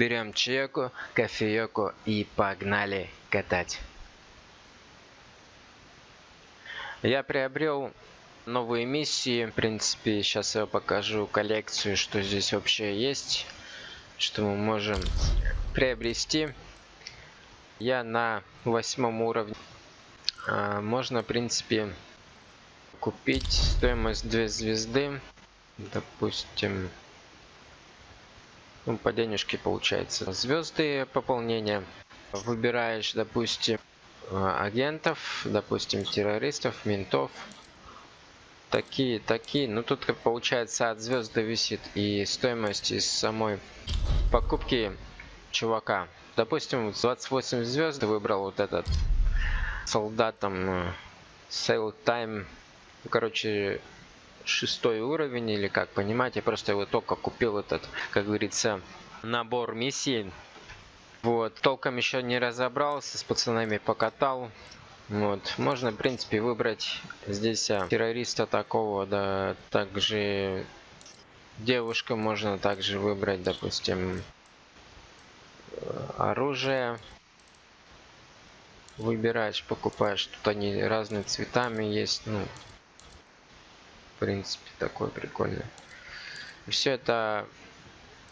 Берем чайку, кофейку и погнали катать. Я приобрел новые миссии. В принципе, сейчас я покажу коллекцию, что здесь вообще есть, что мы можем приобрести. Я на восьмом уровне. А, можно, в принципе, купить стоимость 2 звезды. Допустим, ну, по денежке получается. Звезды пополнения. Выбираешь, допустим, агентов, допустим, террористов, ментов. Такие, такие. Ну, тут как получается от звезды висит и стоимость из самой покупки чувака. Допустим, 28 звезд выбрал вот этот солдатом Sale Time. Короче, шестой уровень или как понимаете, я просто его только купил этот, как говорится, набор миссий. Вот, толком еще не разобрался, с пацанами покатал. Вот, можно, в принципе, выбрать здесь а, террориста такого, да, также девушка можно также выбрать, допустим, оружие. Выбираешь, покупаешь, тут они разные цветами есть, ну, принципе, такой прикольный. Все это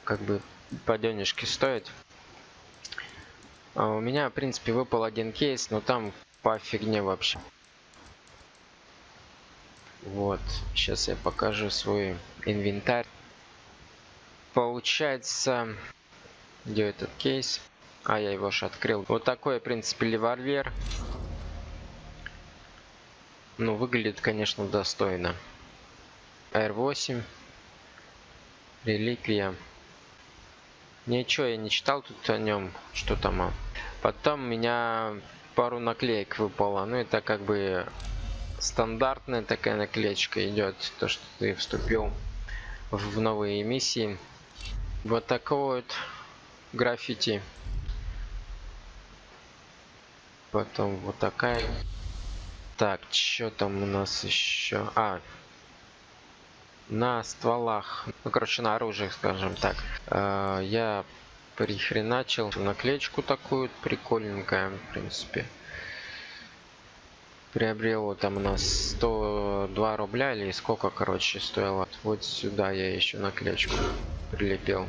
как бы по денежке стоит. А у меня, в принципе, выпал один кейс, но там по фигне вообще. Вот, сейчас я покажу свой инвентарь. Получается, где этот кейс? А, я его же открыл. Вот такой, в принципе, револьвер. Ну, выглядит, конечно, достойно. R8. Реликвия. Ничего я не читал тут о нем, что там. А. Потом у меня пару наклеек выпало. Ну это как бы стандартная такая наклеечка идет. То, что ты вступил в новые миссии. Вот такой вот граффити. Потом вот такая. Так, что там у нас еще? А, на стволах, ну короче на оружии, скажем так, э, я прихреначил наклеечку такую прикольненькая, в принципе. Приобрел там у нас 102 рубля или сколько, короче, стоило. Вот сюда я еще наклеечку прилепил.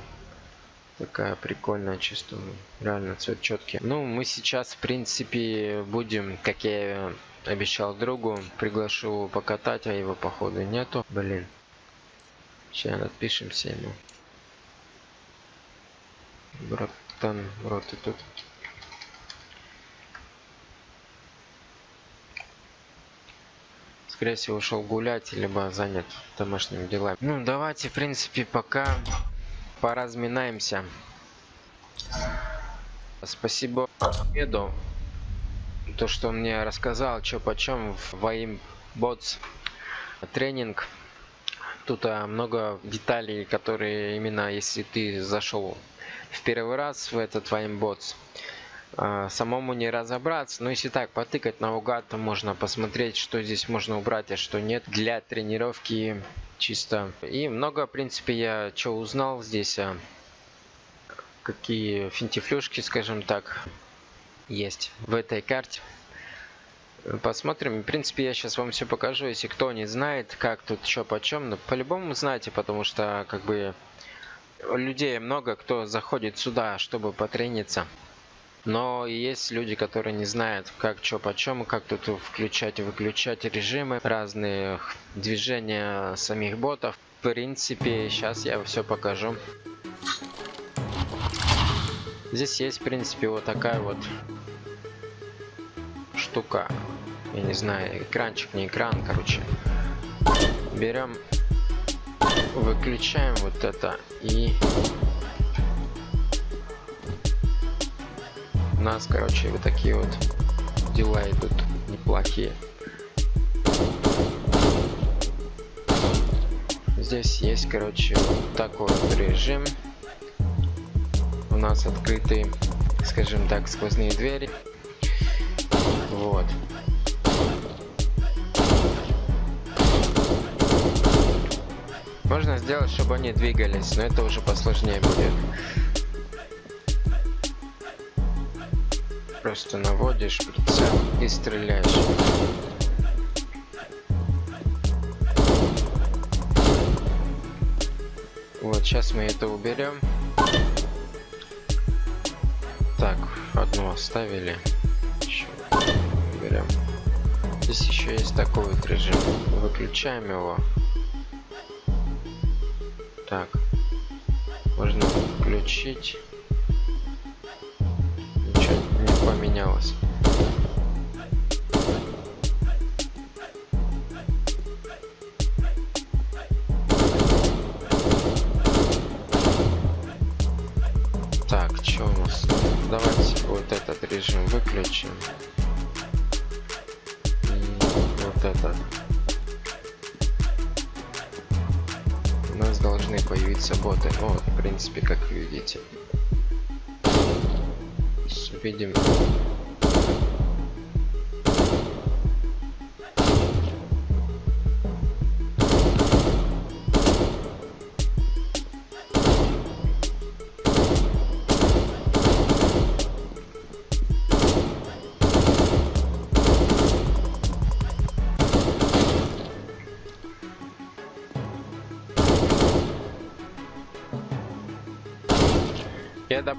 Такая прикольная, чисто, реально цвет четкий. Ну, мы сейчас, в принципе, будем, как я обещал другу, приглашу покатать, а его походу нету. Блин, Сейчас отпишемся ему. Братан, рот и тут. Скорее всего ушел гулять, либо занят домашними делами. Ну давайте, в принципе, пока поразминаемся. Спасибо Меду, то, что он мне рассказал, что почем в Ваим Ботс тренинг тут а, много деталей, которые именно если ты зашел в первый раз в этот ваймботс, а, самому не разобраться. Но если так потыкать наугад, то можно посмотреть, что здесь можно убрать, а что нет для тренировки чисто. И много, в принципе, я что узнал здесь, а, какие финтифлюшки, скажем так, есть в этой карте. Посмотрим. В принципе, я сейчас вам все покажу. Если кто не знает, как тут что почем, но ну, по-любому знаете, потому что как бы людей много, кто заходит сюда, чтобы потрениться. Но есть люди, которые не знают, как что почем, как тут включать и выключать режимы, разные движения самих ботов. В принципе, сейчас я все покажу. Здесь есть, в принципе, вот такая вот штука. Я не знаю, экранчик, не экран, короче. Берем, выключаем вот это и у нас, короче, вот такие вот дела идут неплохие. Здесь есть, короче, вот такой вот режим. У нас открытые, скажем так, сквозные двери. Вот. Можно сделать, чтобы они двигались, но это уже посложнее будет. просто наводишь прицел и стреляешь. Вот, сейчас мы это уберем. Так, одну оставили. Еще уберем. Здесь еще есть такой вот режим. Выключаем его. Так. Можно включить. Ничего не поменялось. Так, что? Давайте вот этот режим выключим. И вот этот. Появиться боты. Вот, в принципе, как видите. Видим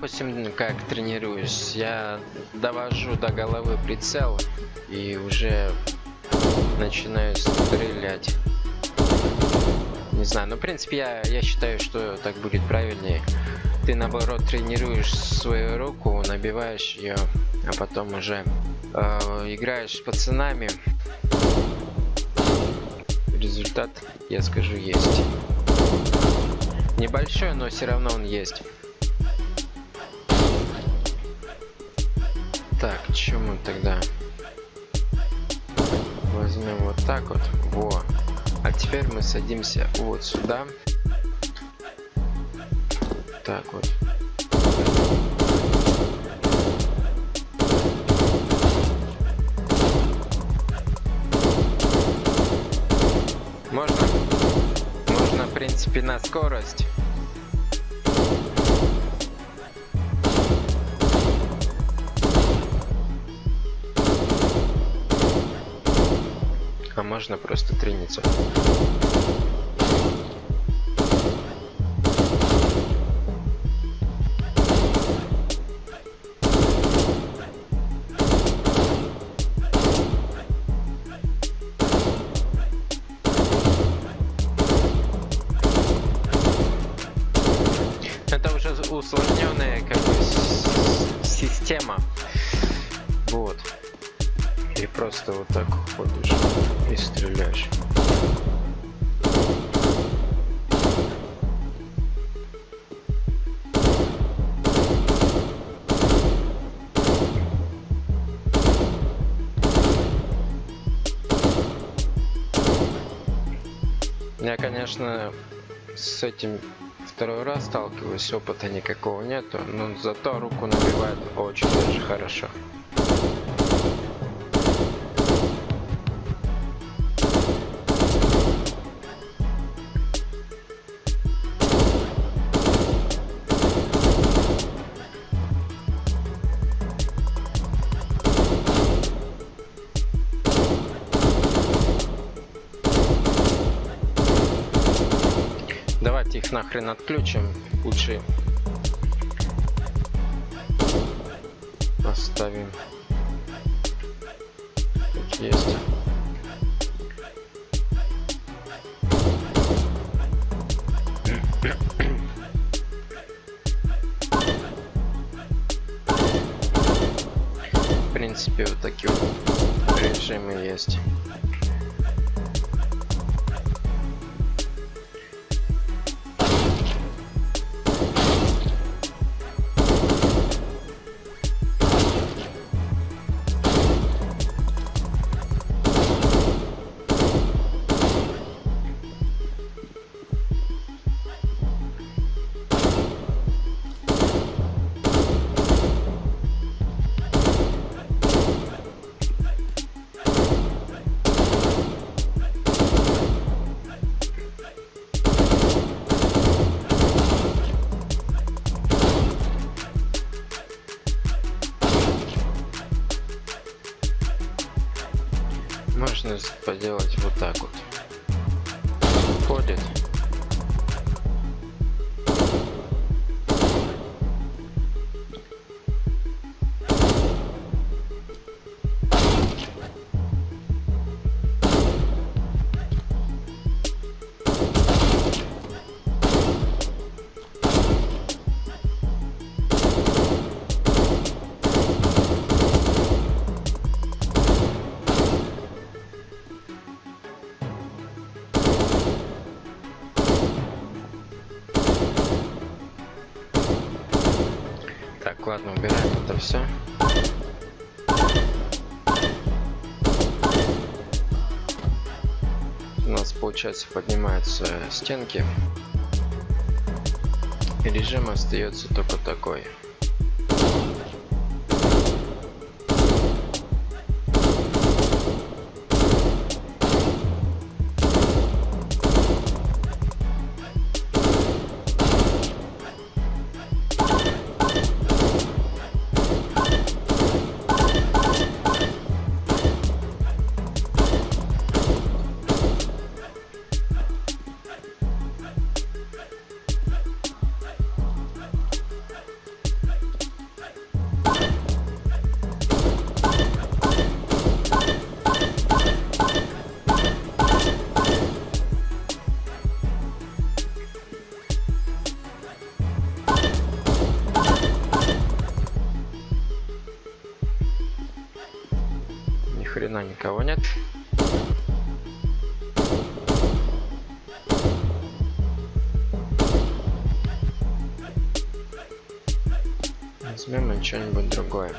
допустим, как тренируюсь, я довожу до головы прицел и уже начинаю стрелять. Не знаю, но в принципе я, я считаю, что так будет правильнее. Ты наоборот тренируешь свою руку, набиваешь ее, а потом уже э, играешь с пацанами. Результат, я скажу, есть. Небольшой, но все равно он есть. Так, чем мы тогда? Возьмем вот так вот. Во. А теперь мы садимся вот сюда. Так вот. Можно, можно в принципе на скорость. Можно просто трениться. Конечно, с этим второй раз сталкиваюсь, опыта никакого нету, но зато руку набивает очень даже хорошо. Нахрен отключим. Лучше оставим. Ладно, убираем это все. У нас, получается, поднимаются стенки. И режим остается только такой. Что-нибудь другое.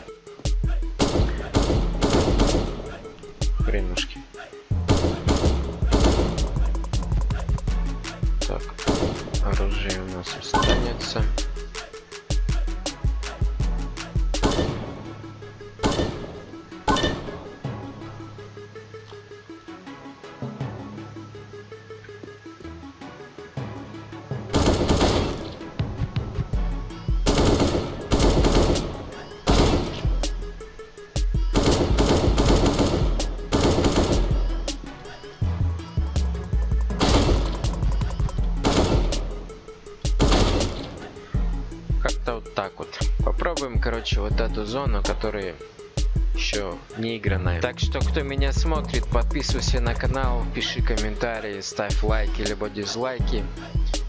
Короче, вот эту зону, которая еще не игранная. Так что, кто меня смотрит, подписывайся на канал, пиши комментарии, ставь лайки либо дизлайки.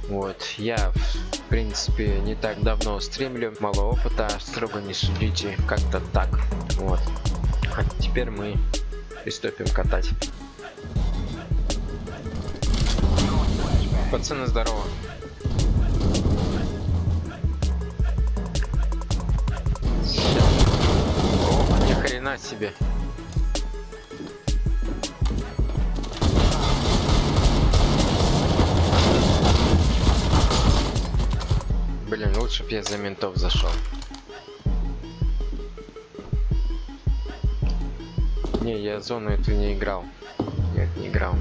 Вот, я, в принципе, не так давно стримлю, мало опыта, строго не судите, как-то так. Вот. А теперь мы приступим катать. Пацаны, здорово. Блин, лучше бы я за ментов зашел. Не, я зону эту не играл. Нет, не играл.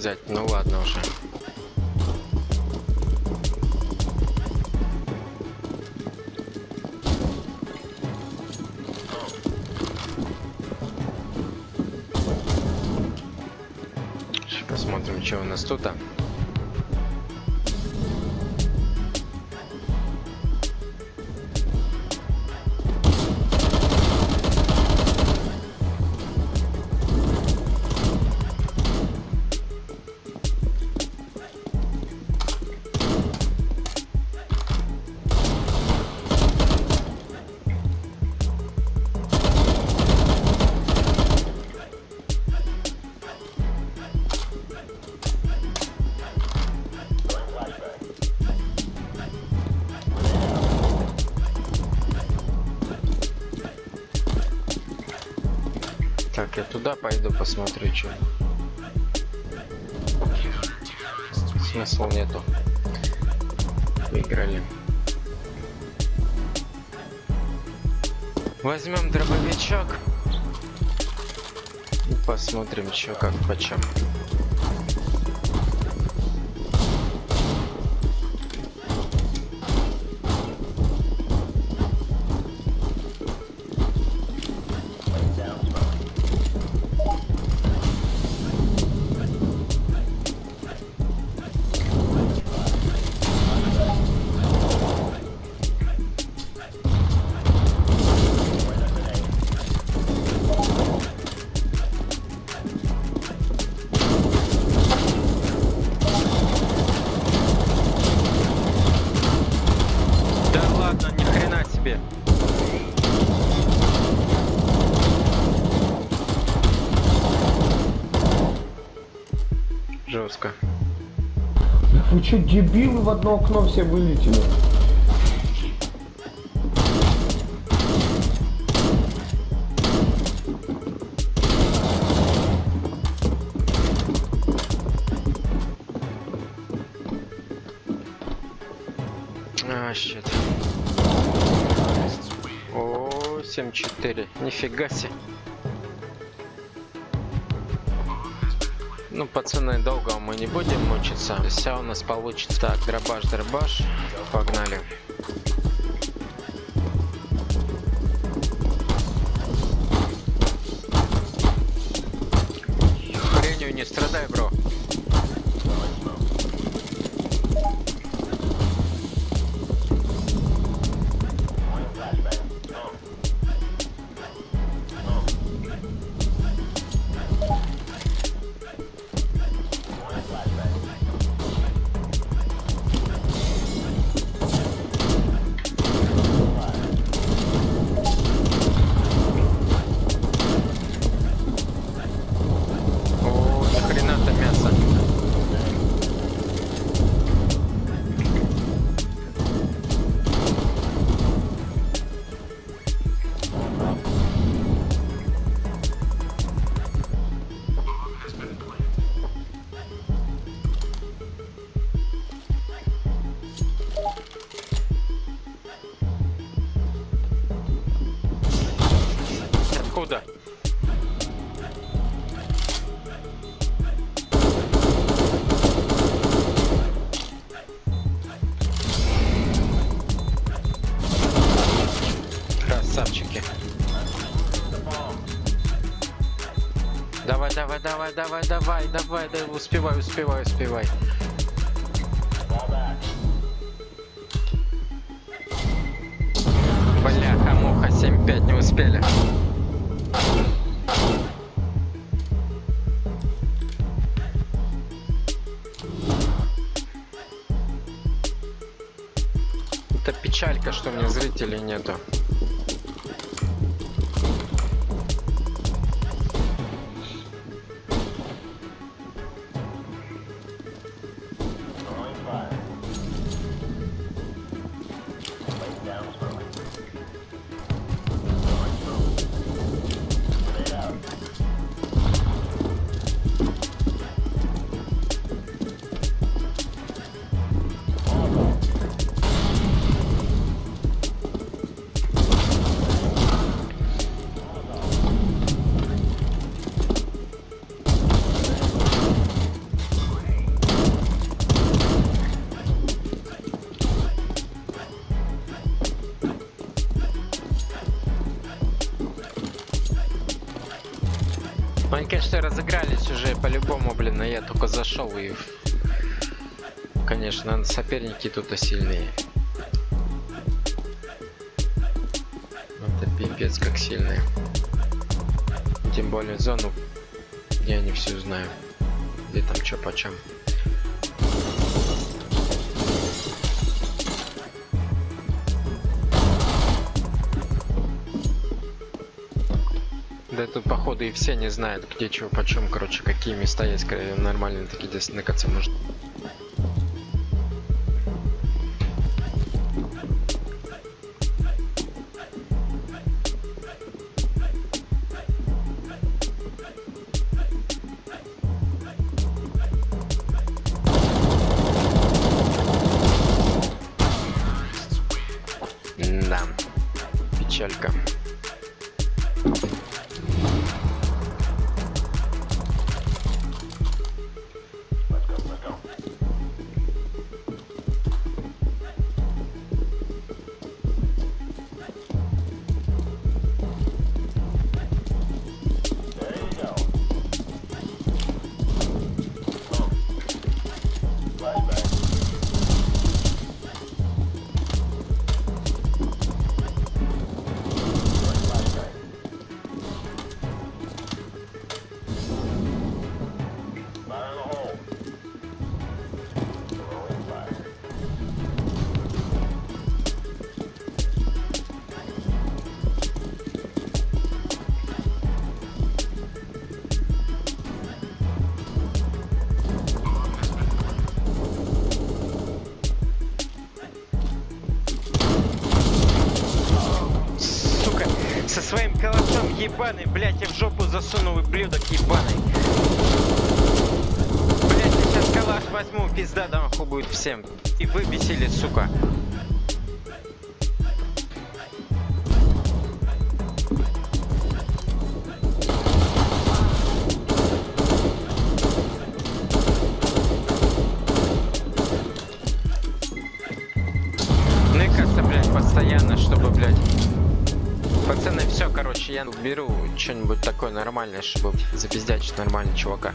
Взять. Ну ладно уже. Посмотрим, что у нас тут. -то. Посмотрю, что. Смысла нету. Выиграли. Возьмем дробовичок. И посмотрим, что как почем. Что, дебилы в одно окно все вылетели? А, щит. О, 7-4. Нифига себе. Пацаны, долго мы не будем мучиться. Все у нас получится. Так, дробаш, дробаш. Погнали. Давай, давай, давай, да, успевай, успевай, успевай. Бляха, муха, 7-5 не успели. Это печалька, что мне зрителей нету. Я только зашел и... Конечно, соперники тут сильнее. Это пипец как сильные. Тем более зону, я не всю знаю. Где там что почем. Тут походу и все не знают, где чего почем, короче, какие места есть нормальные такие, где сныкаться ебаный, блядь, я в жопу засунул ублюдок ебаный. Блядь, я сейчас калаш возьму, пизда да нахуй будет всем. И вы бесили, сука. Нормальное, чтобы запиздячить нормально чувака.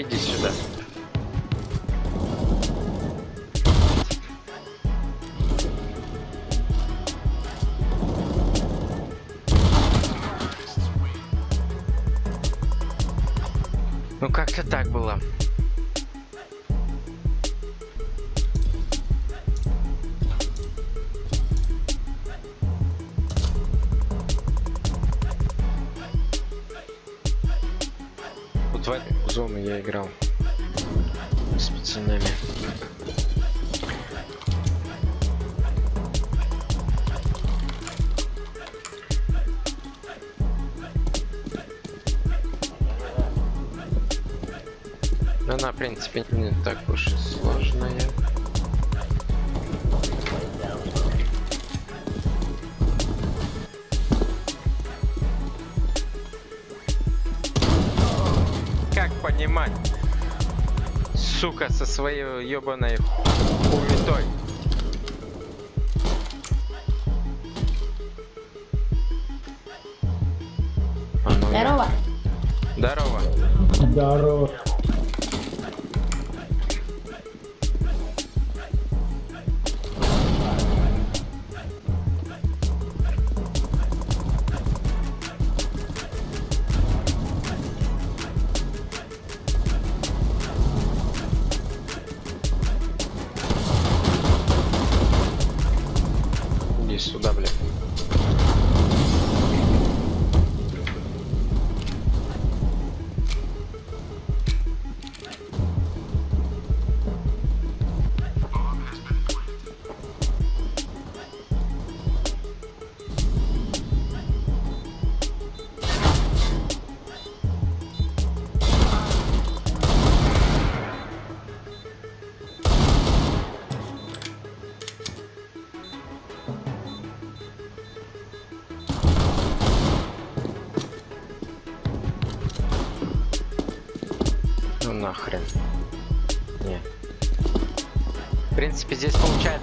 Иди сюда. Ну как-то так было. Своей ебаной хуетой.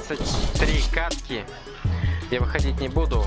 23 катки. Я выходить не буду.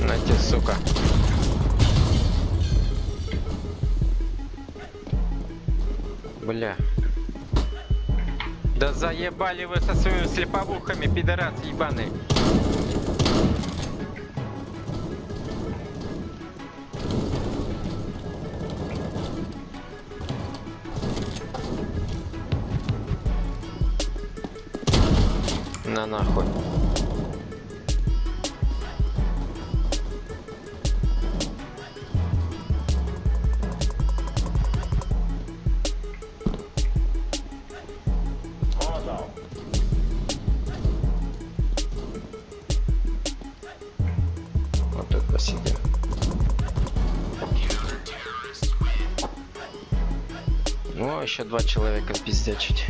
На те, сука. Бля. Да заебали вы со своими слеповухами, пидорас ебаный. нахуй. Ну, а еще два человека пиздячить.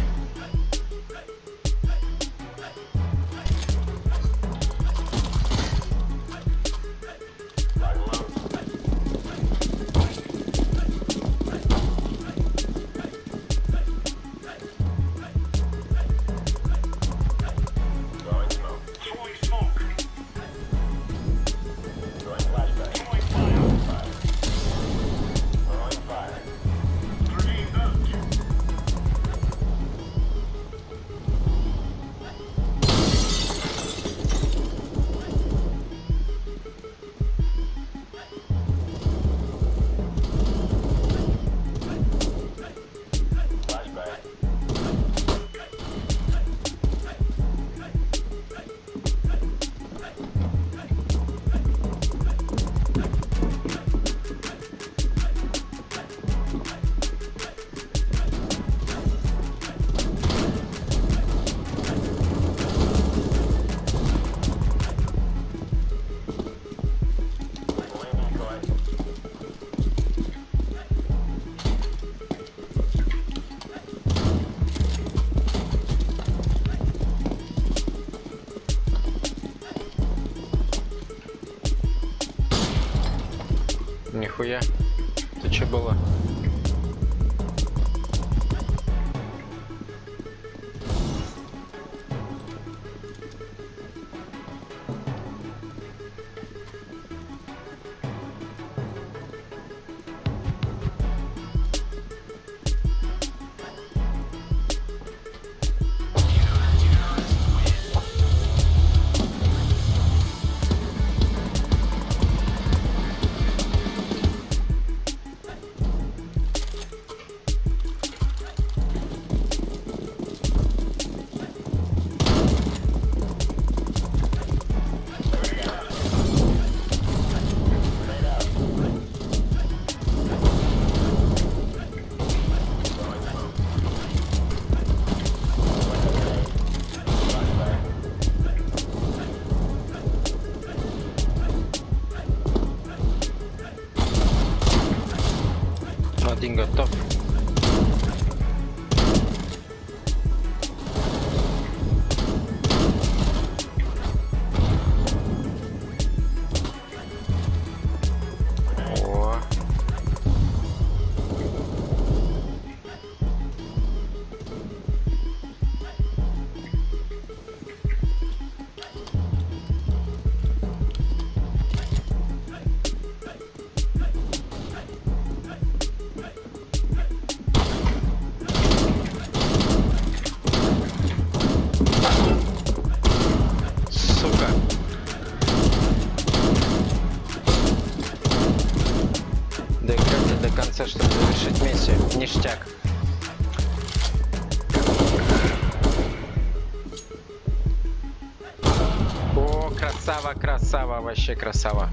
Красава.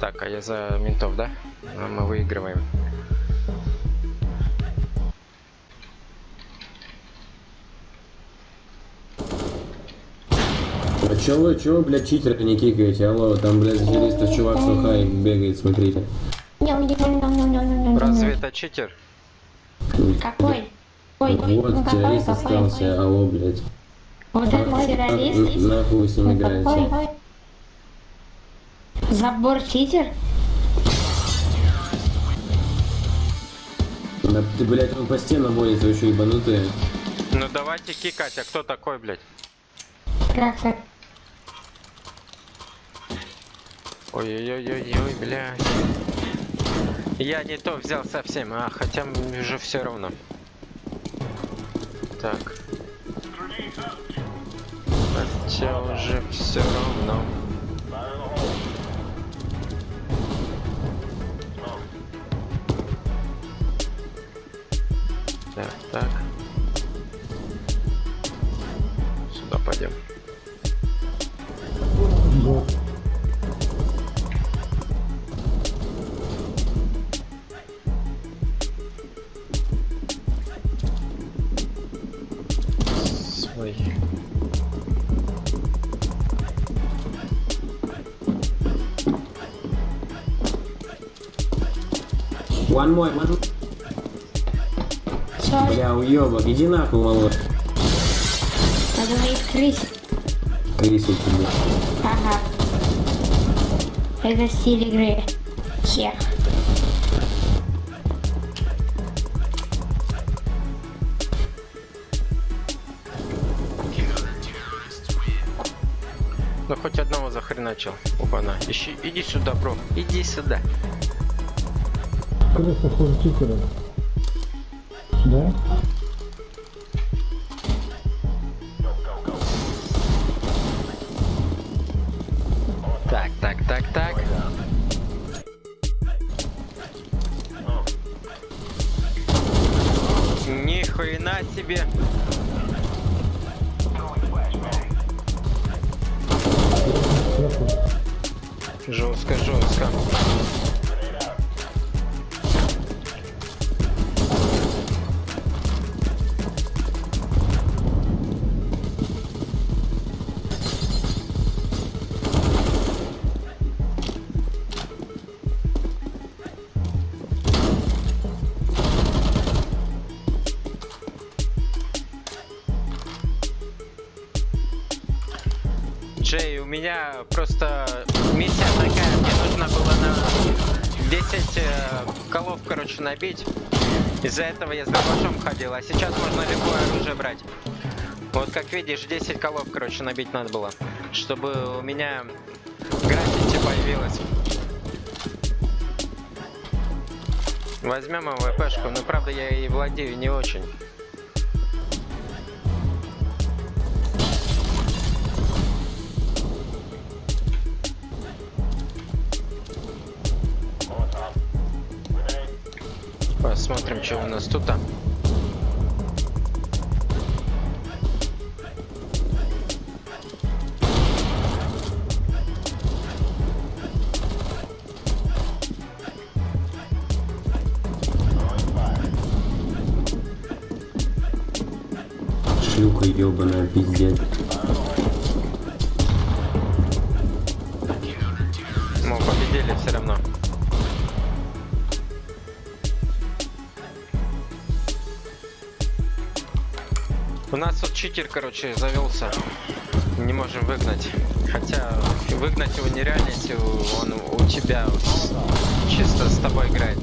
Так, а я за ментов, да? А мы выигрываем. А чё вы, чё вы, блядь, читера не кикаете? Алло, там, блядь, зелистов чувак сухай бегает, смотрите. Разве это читер? Какой? Ой, Вот, ну какой, террорист какой? остался, алло, блядь. Вот этот А, террорист? Нахуй с ним Ну, играете? Забор читер? Да ты, блядь, он по стенам вы что, ебанутые? Ну давайте кикать, а кто такой, блядь? Как так? Ой-ой-ой-ой, блядь. Я не то взял совсем, а хотя уже все равно. Так. Хотя уже все равно. Так, так. Сюда пойдем. Свой. One more, one Все, Бля, уёбок, иди нахуй, малыш. мне их крыть. Крису тебе. Ага. Это стиль игры. Хех. Ну хоть одного захреначил. Опа-на. Ищи, иди сюда, бро. Иди сюда. Крыса хуже читера. Да? Набить. Из-за этого я с дробашом ходил, а сейчас можно любое оружие брать. Вот как видишь, 10 колов, короче, набить надо было, чтобы у меня граффити появилось. Возьмем АВПшку, но правда я и владею не очень. Посмотрим, что у нас тут. а. Шлюха ебаная, пиздец. Читер, короче, завелся. Не можем выгнать. Хотя выгнать его нереально, если он у тебя чисто с тобой играет.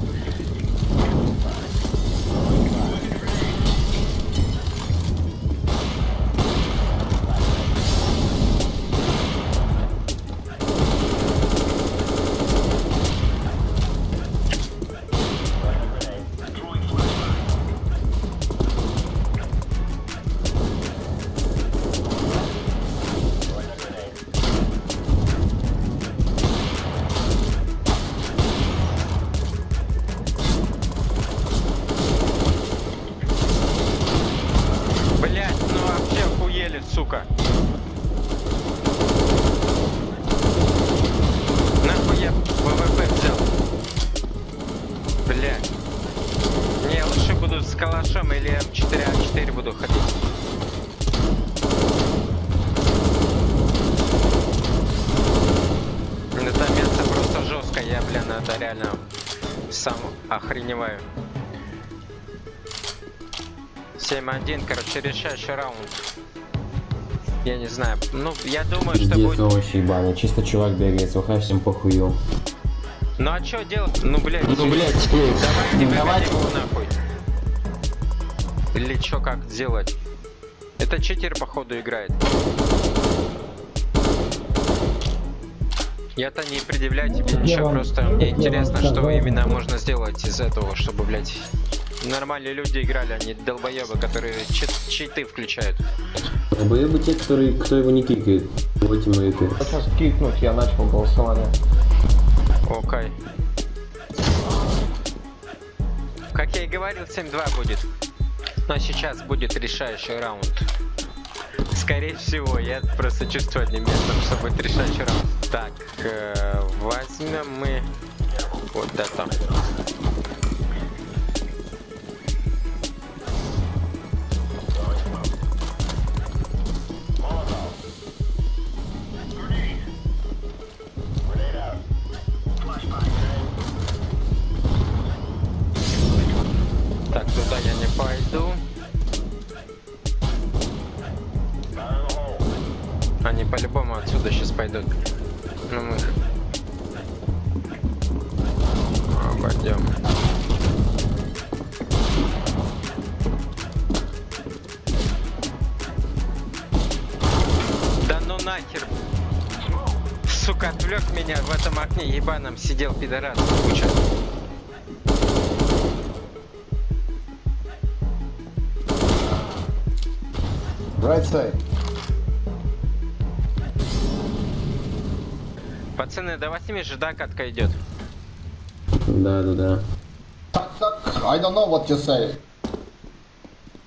7-1, короче, решающий раунд. Я не знаю. Ну, я думаю, что Пиздец, будет... овощи ебаные. Чисто чувак бегает, слухай, всем похую. Ну а чё делать? Ну, блядь, Ну, блядь, давай не давай. выгони его нахуй. Или чё, как сделать? Это читер, походу, играет. Я-то не предъявляю тебе ничего, просто мне интересно, что именно можно сделать из этого, чтобы, блядь, нормальные люди играли, а не долбоебы, которые чит- читы включают. Боебы те, которые, кто его не кикает. Вот и мои. Сейчас кикнуть, я начал голосование. Окей. Как я и говорил, 7-2 будет. Но сейчас будет решающий раунд. Скорее всего, я просто чувствую одним местом, что будет решающий раунд. Так, э, возьмем мы вот это. Туда я не пойду. Они по-любому отсюда сейчас пойдут. Ну мы их обойдем. Да ну нахер. Сука, отвлек меня в этом окне ебаном сидел пидорас. Куча. Right side. Пацаны, до 8 же, да, катка идет? Да, да, да. I don't know what you say.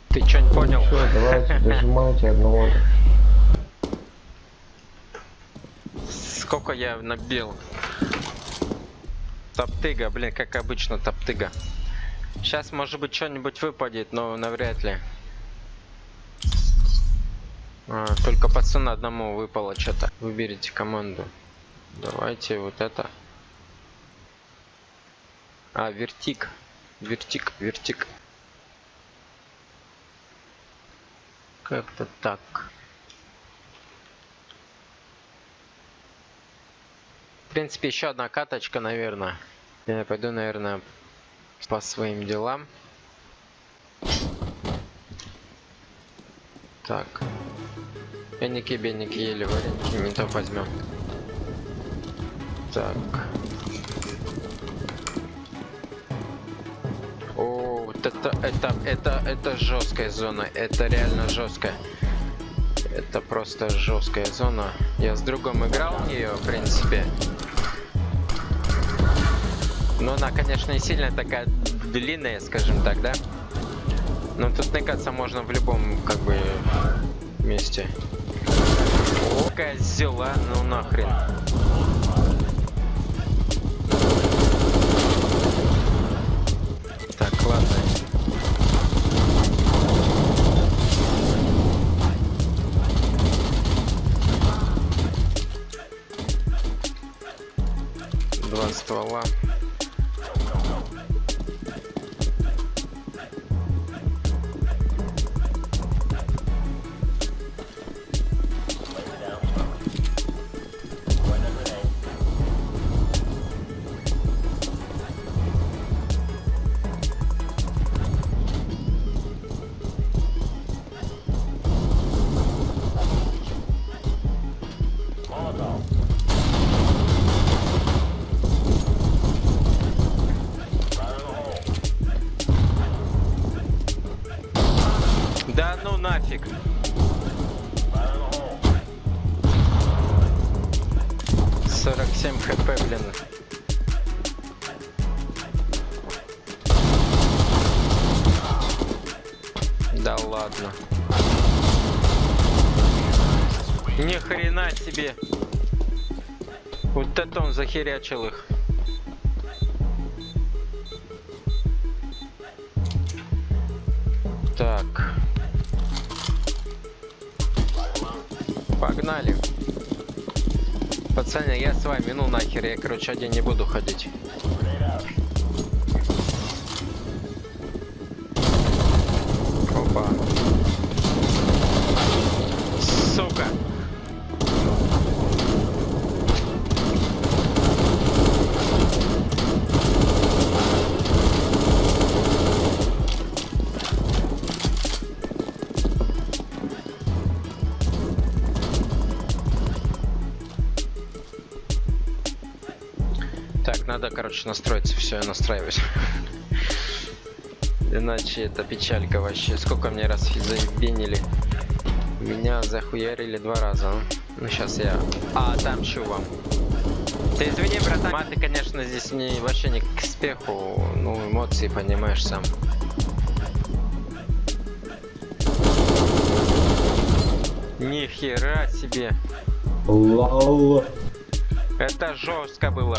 Ты что, не понял? Все, давайте, дожимайте одного. Сколько я набил? Топтыга, блин, как обычно, топтыга. Сейчас, может быть, что-нибудь выпадет, но навряд ли. А, только пацану одному выпало что-то. Выберите команду. Давайте вот это. А, вертик. Вертик, вертик. Как-то так. В принципе, еще одна каточка, наверное. Я пойду, наверное, по своим делам. Так. Бенники, бенники, еле вареники, не то возьмем. Так. О, вот это, это, это, это жесткая зона. Это реально жесткая. Это просто жесткая зона. Я с другом играл в нее, в принципе. Но она, конечно, не сильно такая длинная, скажем так, да? Но тут тыкаться можно в любом, как бы, месте. Козел, а? Ну нахрен. Так, ладно. Два ствола. захерячил их. Так. Погнали. Пацаны, я с вами, ну нахер, я, короче, один не буду ходить. Короче, настроиться. Все, я настраиваюсь. Иначе это печалька вообще. Сколько мне раз заебенили. Меня захуярили два раза. Ну, сейчас я... А, там чувак. Ты извини, братан. Маты, конечно, здесь не, вообще не к спеху. Ну, эмоции, понимаешь, сам. Нихера себе. Лол. Это жестко было.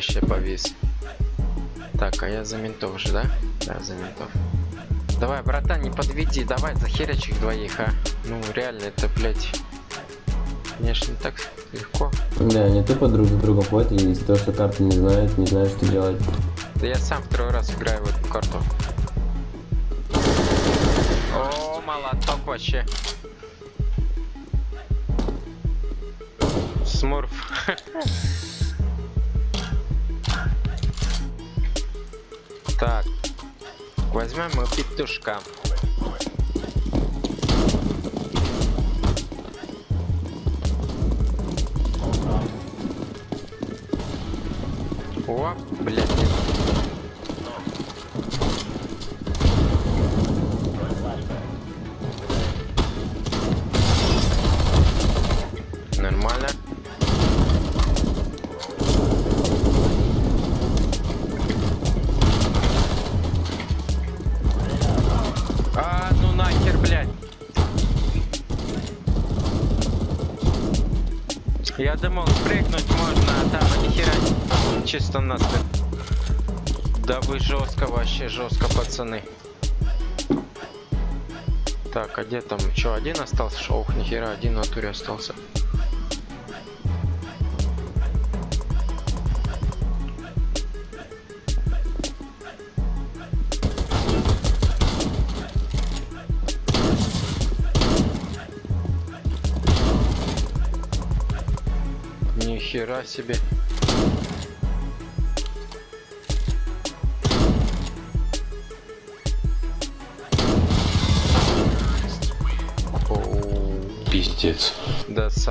Вообще повис. Так, а я за ментов же, да? Да, за ментов. Давай, братан, не подведи, давай захерячь их двоих, а. Ну, реально, это, блядь, конечно, не так легко. Да, они тупо друг за другом и из-за того, что карты не знают, не знают, что делать. Да я сам второй раз играю в эту карту. О, молоток вообще. Смурф. Так. Возьмем мы петушка. Чисто насмерть. Да вы жестко, вообще жестко, пацаны. Так, а где там? Че, один остался? Ох, нихера, один в натуре остался. Нихера себе.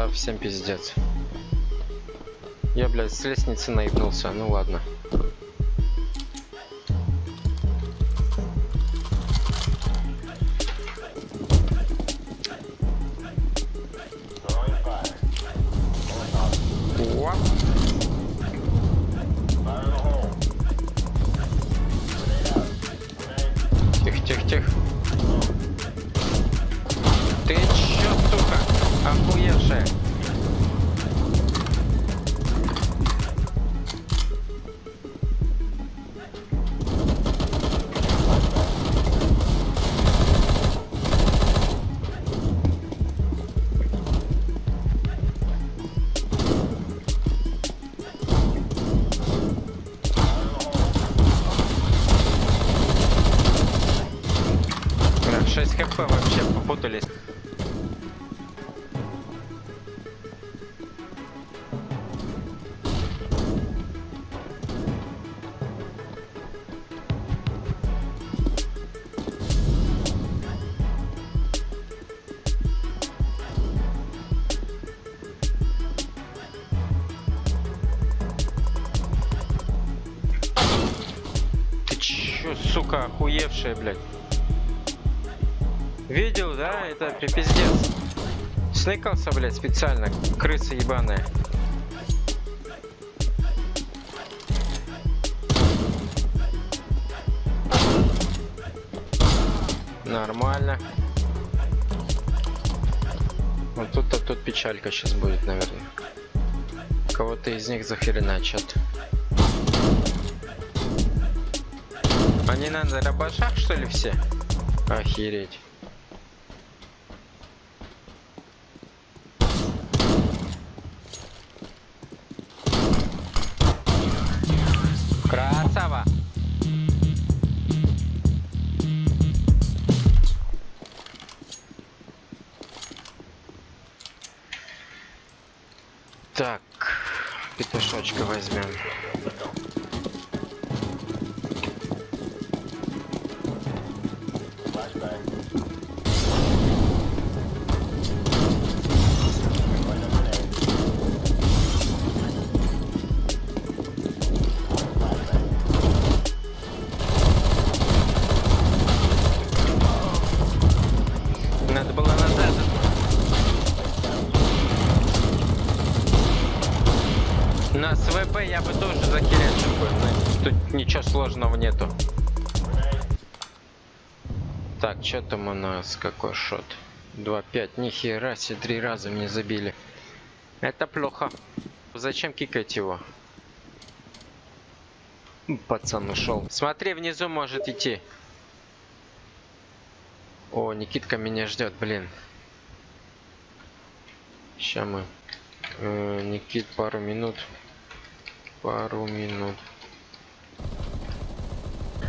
Совсем пиздец. Я, блядь, с лестницы наебнулся, ну ладно. Чё, сука, охуевшая, блядь? Видел, да? Это пи- пиздец. Сныкался, блядь, специально. Крыса ебаная. Нормально. Вот тут-то тут печалька сейчас будет, наверное. Кого-то из них захреначат. Они на рабашах, что ли, все? Охереть. Что там у нас? Какой шот? 2-5. Нихера себе, три раза мне забили. Это плохо. Зачем кикать его? Пацан ушел. Смотри, внизу может идти. О, Никитка меня ждет, блин. Сейчас мы. Э, Никит, пару минут. Пару минут.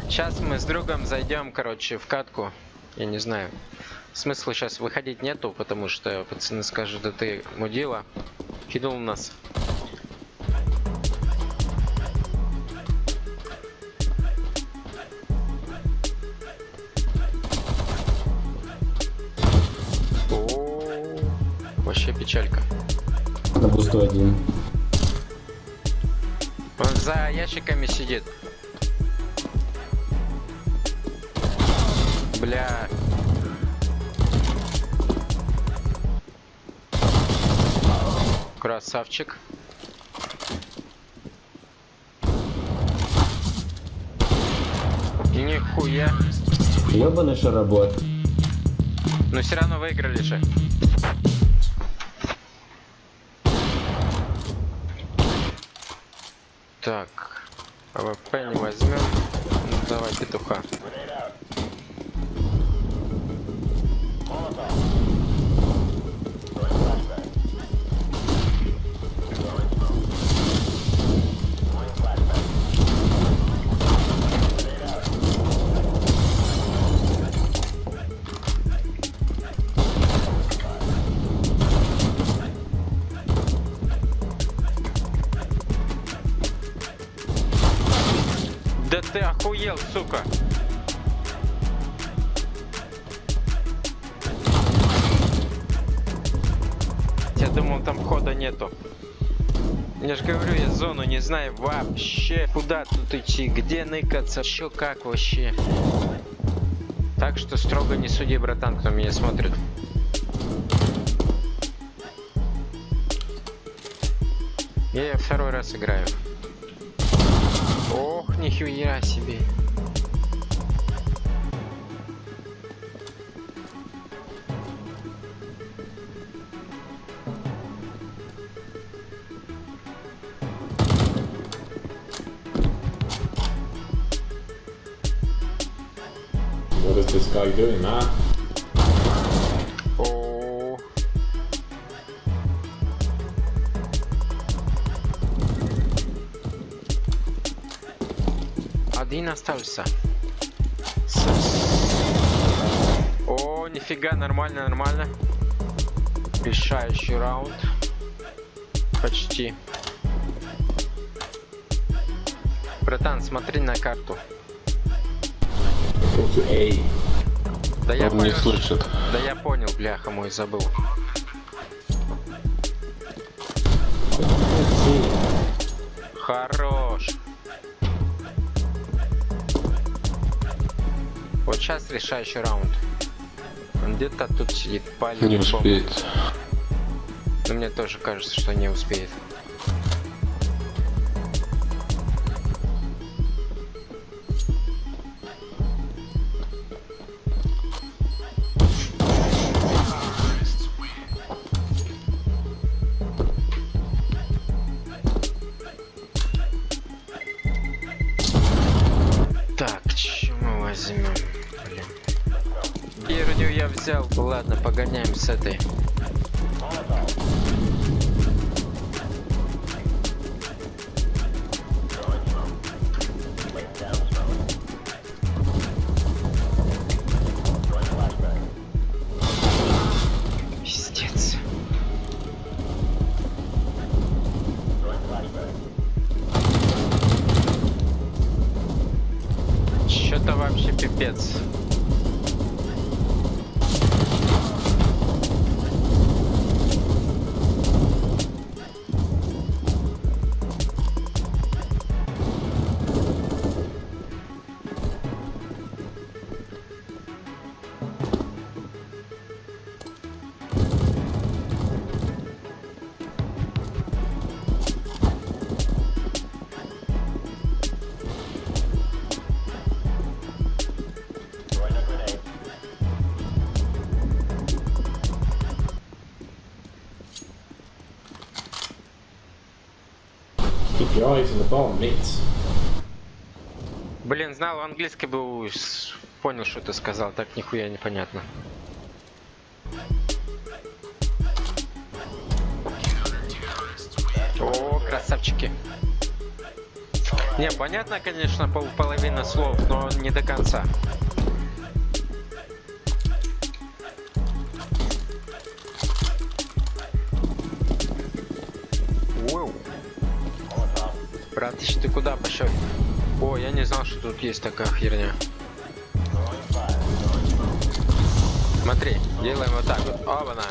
Сейчас мы с другом зайдем, короче, в катку. Я не знаю. Смысла сейчас выходить нету, потому что пацаны скажут, да ты мудила. Кинул нас. О, Вообще печалька. На пустой один. Он за ящиками сидит. Красавчик. Нихуя. Ебаный шаработ. Но все равно выиграли же. Так. АВП не возьмем. Ну, давай петуха. Сука! Я думал, там хода нету. Я же говорю, я зону не знаю вообще. Куда тут идти, где ныкаться, еще как вообще. Так что строго не суди, братан, кто меня смотрит. Я второй раз играю. Ох, нихуя себе. Doing, man? О. Один остался. О, нифига, нормально, нормально. Решающий раунд. Почти. Братан, смотри на карту. Go Да я Он не понял, слышит. да я понял, бляха мой, забыл. Хорош. Вот сейчас решающий раунд. где-то тут сидит палец. Не успеет. Но мне тоже кажется, что не успеет. Вообще eyes on the mates. Блин, знал английский бы с- понял, что ты сказал, так нихуя непонятно. О, красавчики. Не, понятно, конечно, пол половина слов, но не до конца. Есть такая херня. Смотри, делаем вот так вот. Оба-на.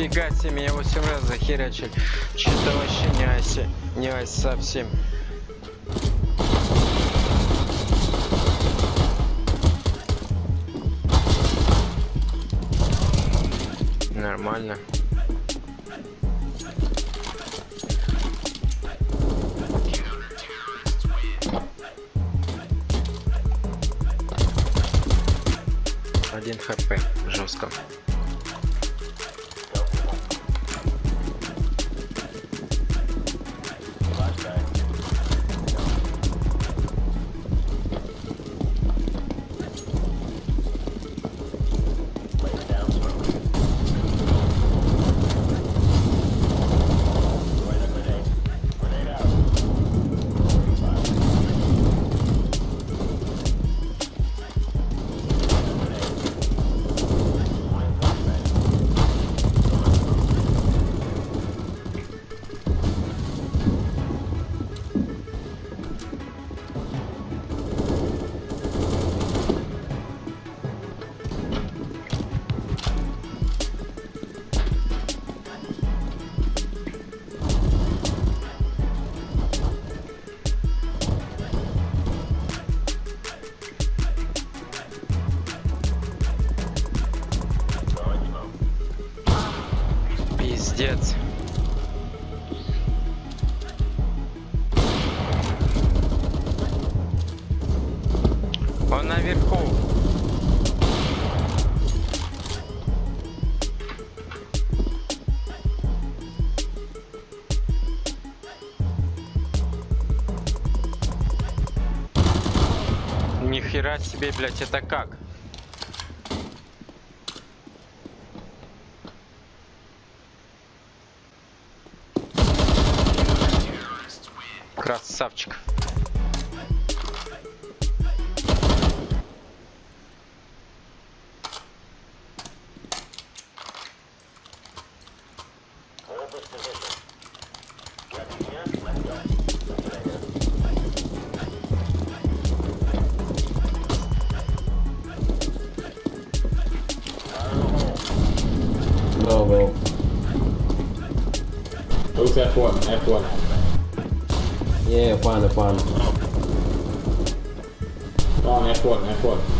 Нифига себе, меня восемь раз захерячили. Что-то вообще не оси, не ось совсем. Нормально. Один хп жестко. Себе, блядь, это как? F1. Yeah, F1, F1. Come on, F1, F1.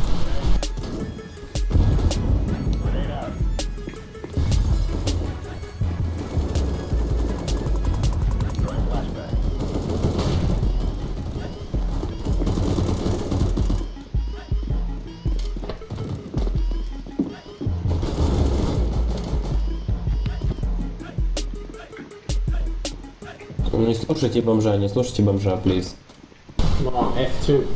Слушайте бомжа, не слушайте бомжа, плиз. Come on, F2.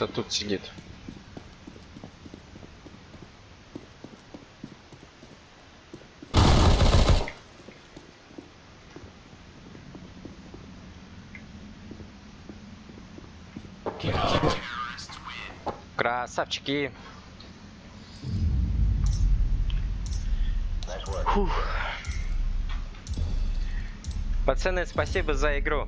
Где-то тут сидит. Красавчики. Фух. Пацаны, спасибо за игру.